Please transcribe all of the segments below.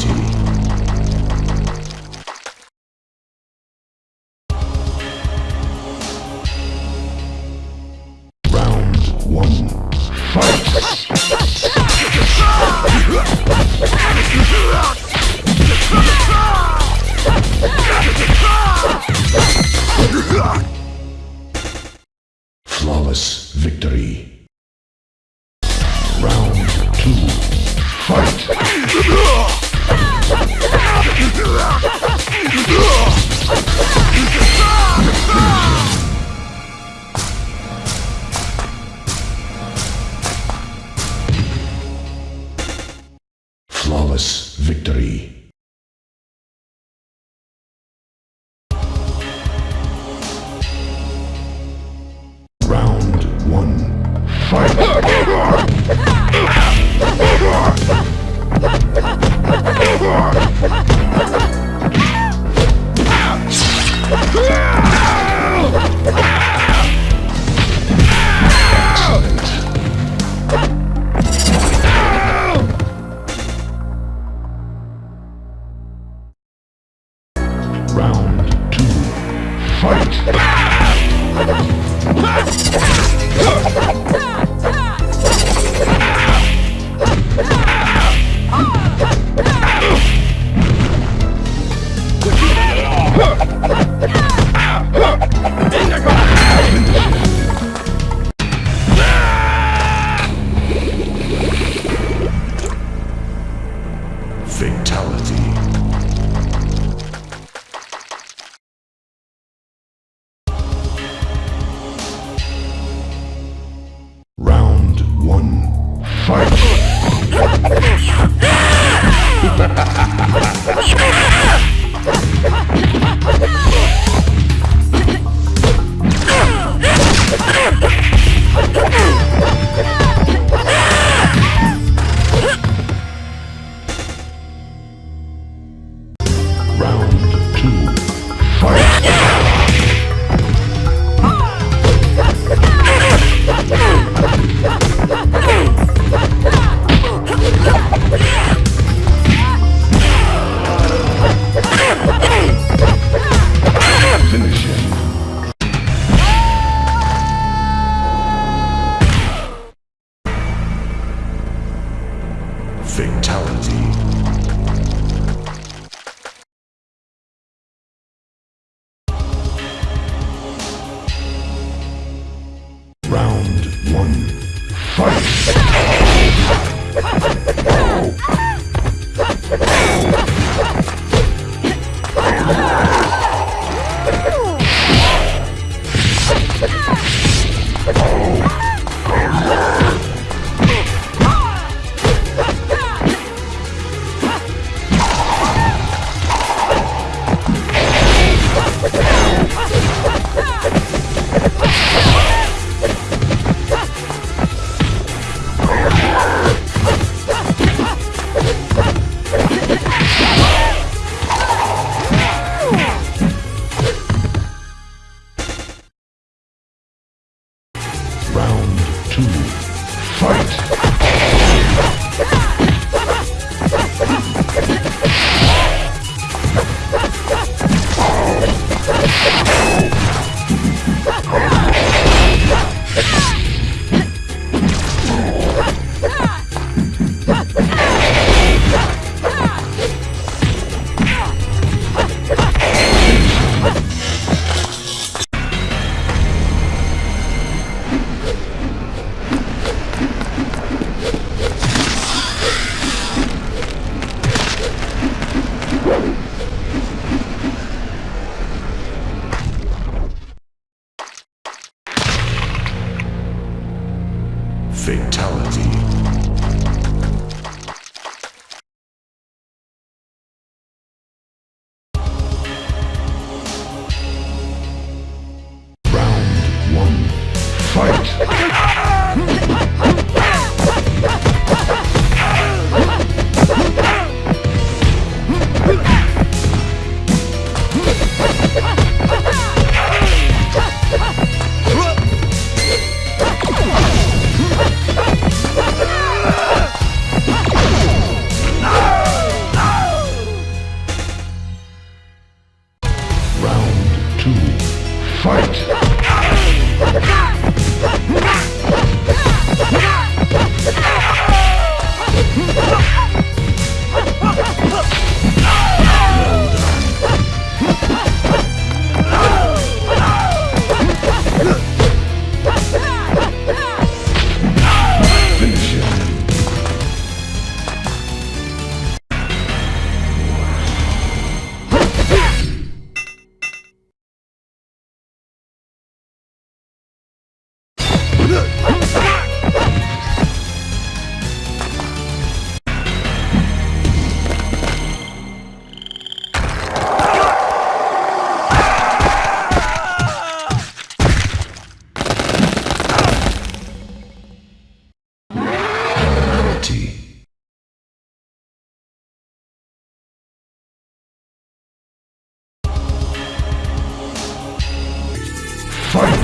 Duty.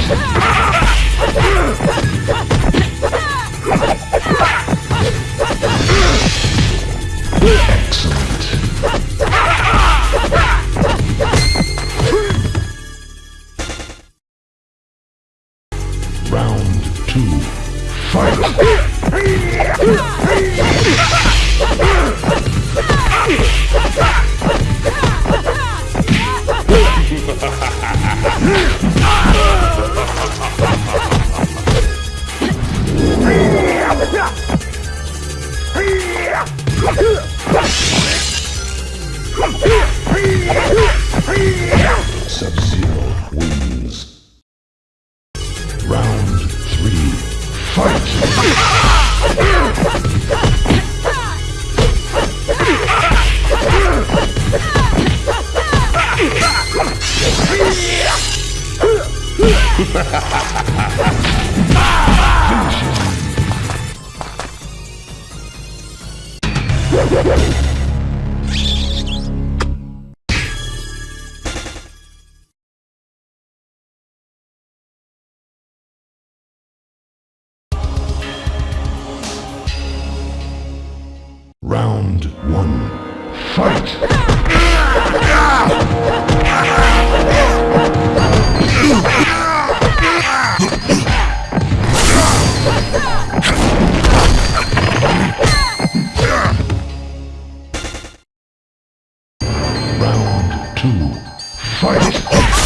Ha! Yeah, yeah, yeah. Fight!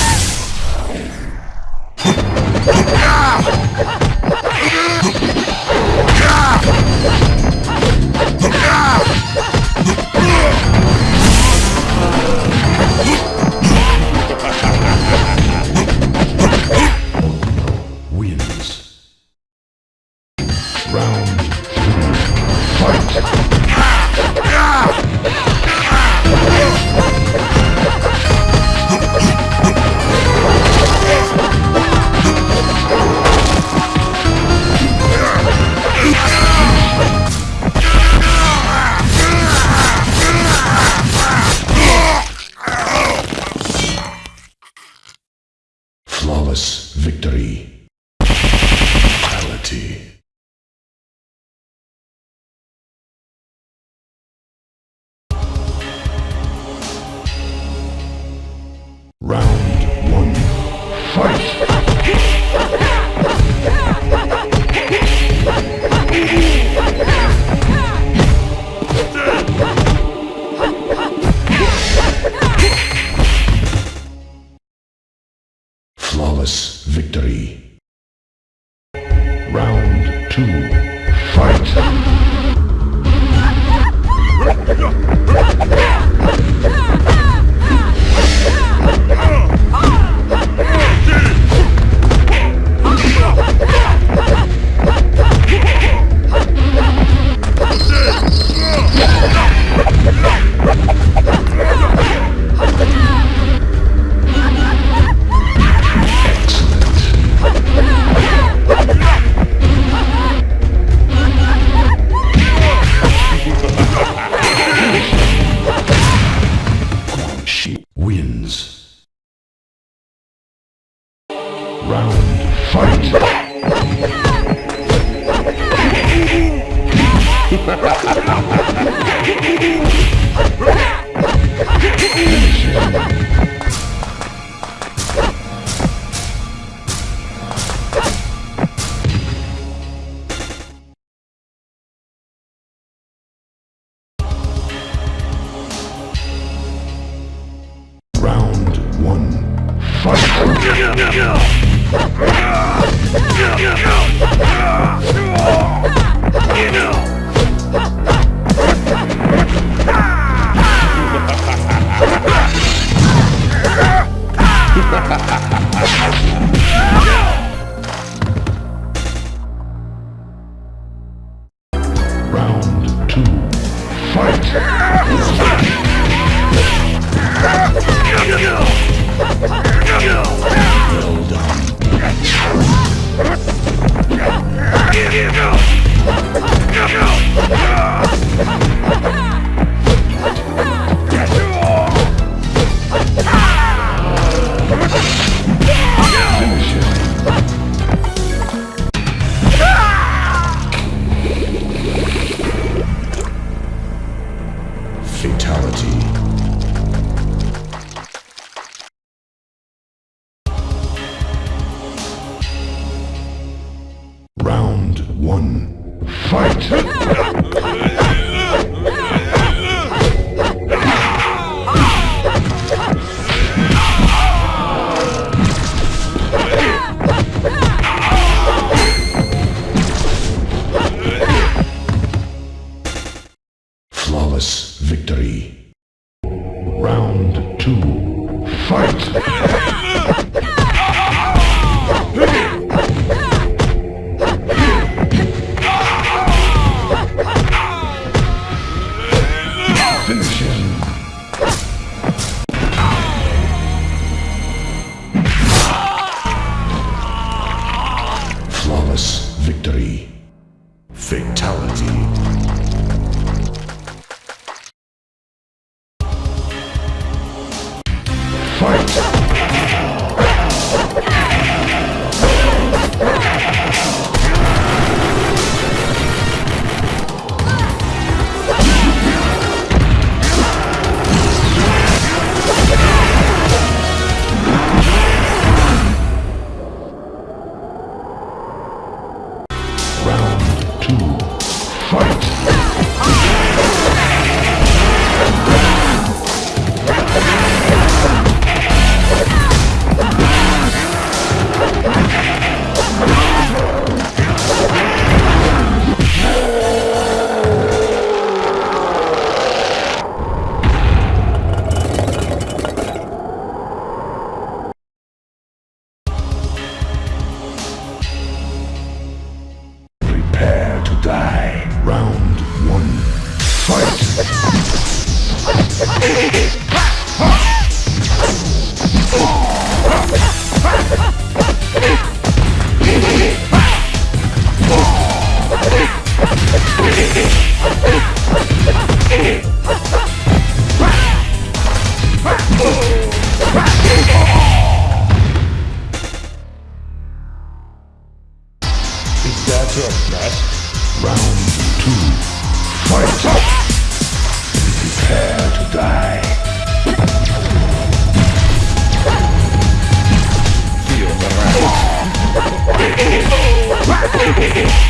Well Round one. Fight! Round one. Fight! it.